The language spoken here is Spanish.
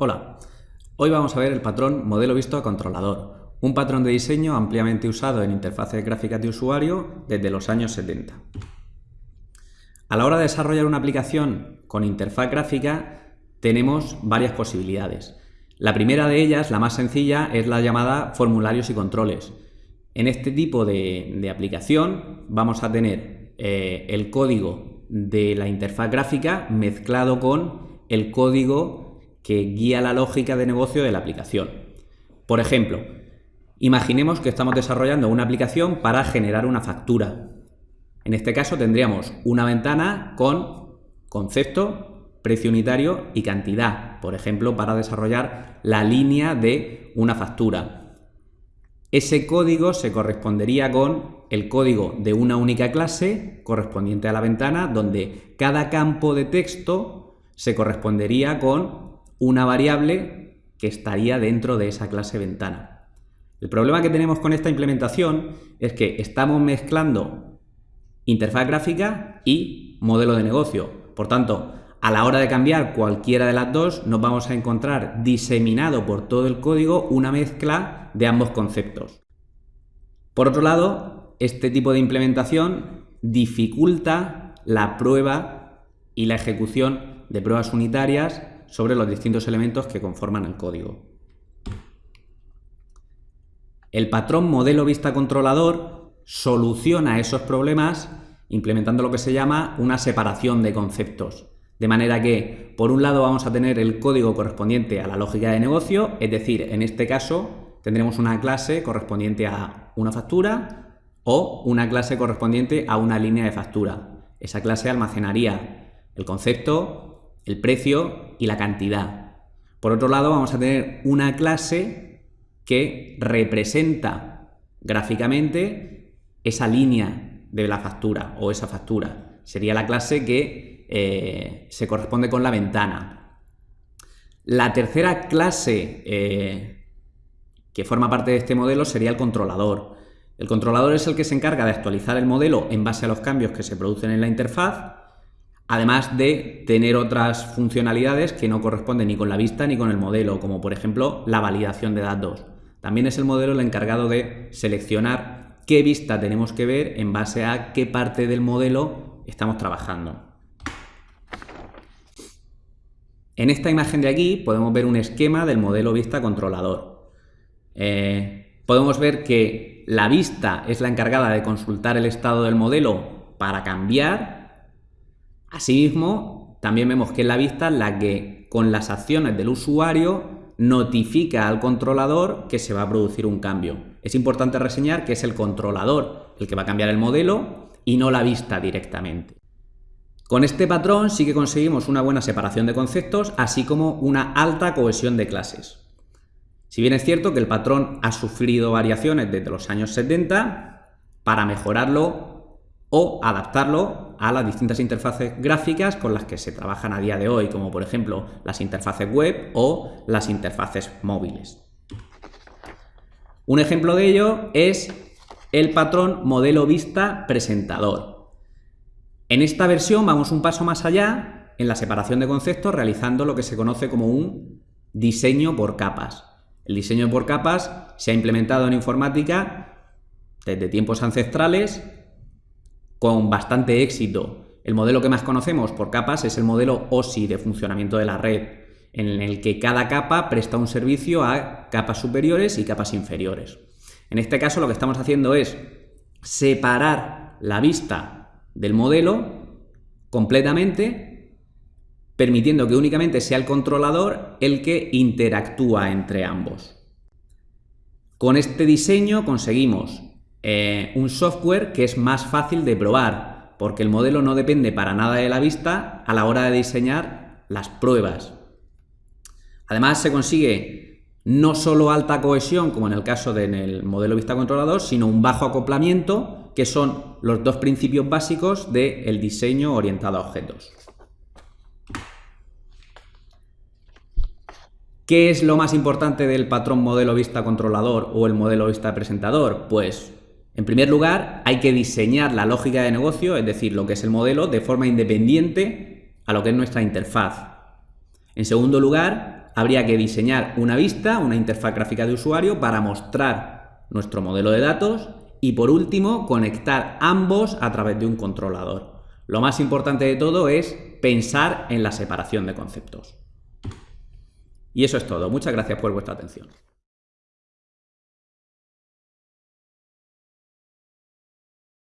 Hola, hoy vamos a ver el patrón modelo visto a controlador, un patrón de diseño ampliamente usado en interfaces gráficas de usuario desde los años 70. A la hora de desarrollar una aplicación con interfaz gráfica tenemos varias posibilidades. La primera de ellas, la más sencilla, es la llamada formularios y controles. En este tipo de, aplicación vamos a tener eh, el código de la interfaz gráfica mezclado con el código que guía la lógica de negocio de la aplicación. Por ejemplo, imaginemos que estamos desarrollando una aplicación para generar una factura. En este caso tendríamos una ventana con concepto, precio unitario y cantidad, por ejemplo, para desarrollar la línea de una factura. Ese código se correspondería con el código de una única clase correspondiente a la ventana, donde cada campo de texto se correspondería con una variable que estaría dentro de esa clase ventana. El problema que tenemos con esta implementación es que estamos mezclando interfaz gráfica y modelo de negocio. Por tanto, a la hora de cambiar cualquiera de las dos, nos vamos a encontrar diseminado por todo el código una mezcla de ambos conceptos. Por otro lado, este tipo de implementación dificulta la prueba y la ejecución de pruebas unitarias sobre los distintos elementos que conforman el código. El patrón modelo vista controlador soluciona esos problemas implementando lo que se llama una separación de conceptos. De manera que, por un lado, vamos a tener el código correspondiente a la lógica de negocio, es decir, en este caso tendremos una clase correspondiente a una factura o una clase correspondiente a una línea de factura. Esa clase almacenaría el concepto, el precio y la cantidad. Por otro lado, vamos a tener una clase que representa gráficamente esa línea de la factura o esa factura. Sería la clase que eh, se corresponde con la ventana. La tercera clase eh, que forma parte de este modelo sería el controlador. El controlador es el que se encarga de actualizar el modelo en base a los cambios que se producen en la interfaz además de tener otras funcionalidades que no corresponden ni con la vista ni con el modelo, como por ejemplo la validación de datos. También es el modelo el encargado de seleccionar qué vista tenemos que ver en base a qué parte del modelo estamos trabajando. En esta imagen de aquí podemos ver un esquema del modelo vista controlador. Eh, podemos ver que la vista es la encargada de consultar el estado del modelo para cambiar Asimismo, también vemos que es la vista la que con las acciones del usuario notifica al controlador que se va a producir un cambio. Es importante reseñar que es el controlador el que va a cambiar el modelo y no la vista directamente. Con este patrón sí que conseguimos una buena separación de conceptos, así como una alta cohesión de clases. Si bien es cierto que el patrón ha sufrido variaciones desde los años 70, para mejorarlo o adaptarlo a las distintas interfaces gráficas con las que se trabajan a día de hoy, como por ejemplo las interfaces web o las interfaces móviles. Un ejemplo de ello es el patrón modelo vista presentador. En esta versión vamos un paso más allá en la separación de conceptos realizando lo que se conoce como un diseño por capas. El diseño por capas se ha implementado en informática desde tiempos ancestrales con bastante éxito. El modelo que más conocemos por capas es el modelo OSI de funcionamiento de la red, en el que cada capa presta un servicio a capas superiores y capas inferiores. En este caso lo que estamos haciendo es separar la vista del modelo completamente, permitiendo que únicamente sea el controlador el que interactúa entre ambos. Con este diseño conseguimos eh, un software que es más fácil de probar, porque el modelo no depende para nada de la vista a la hora de diseñar las pruebas. Además se consigue no solo alta cohesión, como en el caso del modelo vista controlador, sino un bajo acoplamiento, que son los dos principios básicos del diseño orientado a objetos. ¿Qué es lo más importante del patrón modelo vista controlador o el modelo vista presentador? Pues en primer lugar, hay que diseñar la lógica de negocio, es decir, lo que es el modelo, de forma independiente a lo que es nuestra interfaz. En segundo lugar, habría que diseñar una vista, una interfaz gráfica de usuario para mostrar nuestro modelo de datos y por último conectar ambos a través de un controlador. Lo más importante de todo es pensar en la separación de conceptos. Y eso es todo. Muchas gracias por vuestra atención.